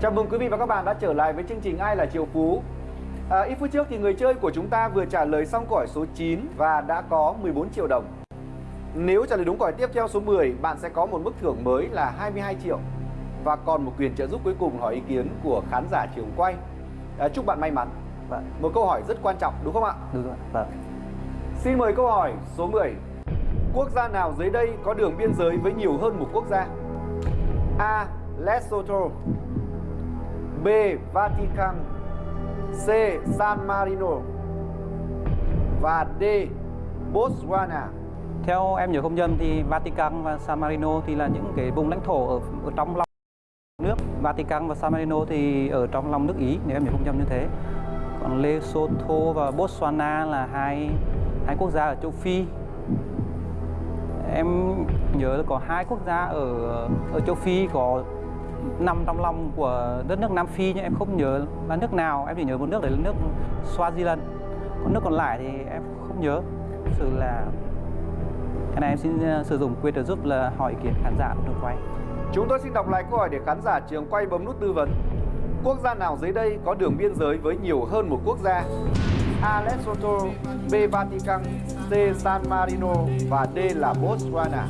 Chào mừng quý vị và các bạn đã trở lại với chương trình Ai là Triệu Phú. À, ít phút trước thì người chơi của chúng ta vừa trả lời xong câu hỏi số 9 và đã có 14 triệu đồng. Nếu trả lời đúng câu hỏi tiếp theo số 10, bạn sẽ có một mức thưởng mới là 22 triệu và còn một quyền trợ giúp cuối cùng hỏi ý kiến của khán giả trường quay. À, chúc bạn may mắn. Vâng, Một câu hỏi rất quan trọng đúng không ạ? đúng rồi. Vâng. Xin mời câu hỏi số 10. Quốc gia nào dưới đây có đường biên giới với nhiều hơn một quốc gia? A. Lesotho B. Vatican C. San Marino và D. Botswana Theo em nhớ không nhầm thì Vatican và San Marino thì là những cái vùng lãnh thổ ở, ở trong lòng nước. Vatican và San Marino thì ở trong lòng nước Ý nếu em nhớ không nhầm như thế. Còn Lesotho và Botswana là hai hai quốc gia ở châu Phi. Em nhớ là có hai quốc gia ở ở châu Phi có nằm trong lòng của đất nước Nam Phi nhưng em không nhớ là nước nào. Em chỉ nhớ một nước đấy là nước Swaziland. Còn nước còn lại thì em không nhớ. Thực sự là cái này em xin ờ, sử dụng quyền trợ giúp là hỏi ý kiến khán giả của trường quay. Chúng tôi xin đọc lại câu hỏi để khán giả trường quay bấm nút tư vấn. Quốc gia nào dưới đây có đường biên giới với nhiều hơn một quốc gia? A. Lesotho B. Vatican, C. San Marino và D là Botswana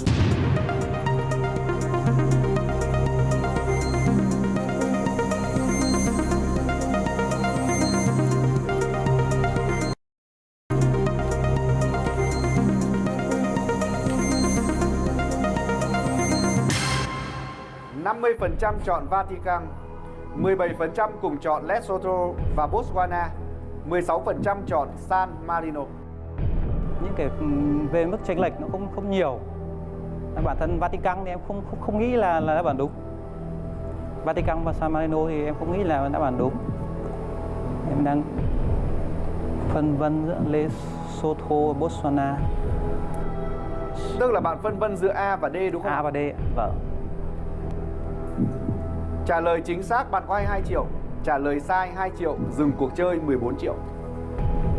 mươi phần trăm chọn Vatican 17% cùng chọn Lesotho và Botswana 16% chọn San Marino Những cái ừm, về mức chênh lệch nó không không nhiều. Bản thân Vatican thì em không không, không nghĩ là là đáp án đúng. Vatican và San Marino thì em không nghĩ là đáp án đúng. Em đang phân vân giữa Lesotho và Botswana. Tức là bạn phân vân giữa A và D đúng không? A và D. Vâng. Trả lời chính xác bạn có 22 triệu Trả lời sai 2 triệu Dừng cuộc chơi 14 triệu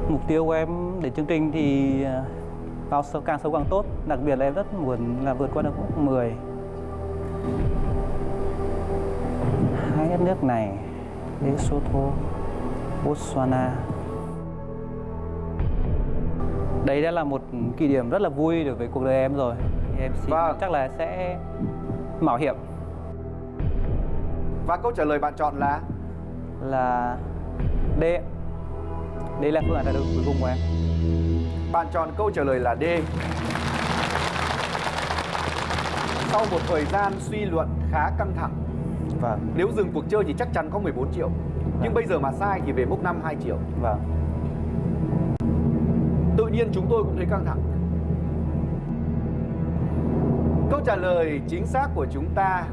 Mục tiêu của em để chương trình thì ờ, vào sâu càng sâu càng tốt. Đặc biệt là em rất muốn là vượt qua được mốc 10. Hai đất nước này, Lesotho, Botswana. Đây đã là một kỷ niệm rất là vui đối với cuộc đời em rồi. Em xin Vâng. chắc là sẽ mạo hiểm Và câu trả lời bạn chọn là? Là D. Đây là phương án trả lời cuối cùng của em. Bạn chọn câu trả lời là D. Sau một thời gian suy luận khá căng thẳng Vâng, Nếu dừng cuộc chơi thì chắc chắn có 14 triệu. Nhưng bây giờ mà sai thì về mốc 5 2 triệu. Vâng. Tự nhiên chúng tôi cũng thấy căng thẳng. Câu trả lời chính xác của chúng ta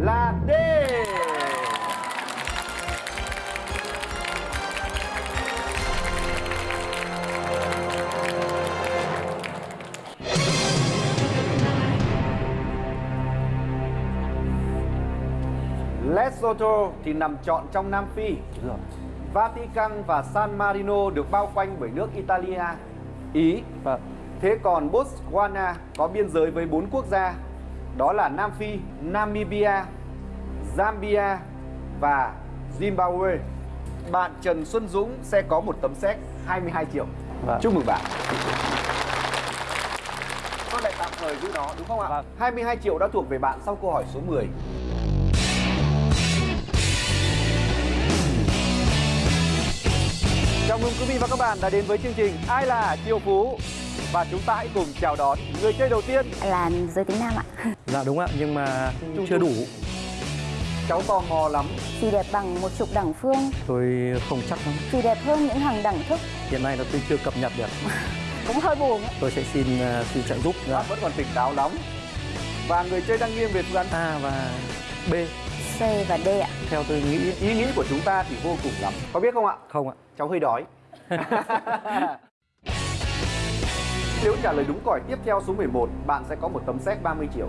là D Lesotho thì nằm trọn trong Nam Phi. Vatican và San Marino được bao quanh bởi nước Italia, Ý. Vâng. Thế còn Botswana có biên giới với bốn quốc gia, đó là Nam Phi, Namibia, Zambia và Zimbabwe. Bạn Trần Xuân Dũng sẽ có một tấm séc 22 triệu. Vâng. Chúc mừng bạn. Tôi lại tạm thời giữ nó đúng không ạ? Vâng. 22 triệu đã thuộc về bạn sau câu hỏi số 10. Chào mừng quý vị và các bạn đã đến với chương trình Ai là Triệu Phú và chúng ta hãy cùng chào đón người chơi đầu tiên. là giới tính nam ạ Dạ đúng ạ, nhưng mà Chung chưa chung. đủ. Cháu tò mò lắm. Xì đẹp bằng một chục đẳng phương Tôi không chắc lắm. Xì đẹp hơn những hàng đẳng thức Hiện nay là tôi chưa cập nhật được. Cũng hơi buồn ấy. Tôi sẽ xin uh, xin trợ giúp Bạn vẫn còn tỉnh táo lắm. Và người chơi đang nghiêng về phương án A và B. C và D ạ Theo tôi nghĩ ý nghĩ của chúng ta thì vô cùng lắm. Có biết không ạ? không ạ. Cháu hơi đói. Nếu trả lời đúng câu tiếp theo số 11, bạn sẽ có một tấm séc 30 triệu.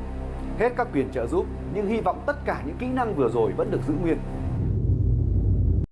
Hết các quyền trợ giúp, nhưng hy vọng tất cả những kỹ năng vừa rồi vẫn được giữ nguyên.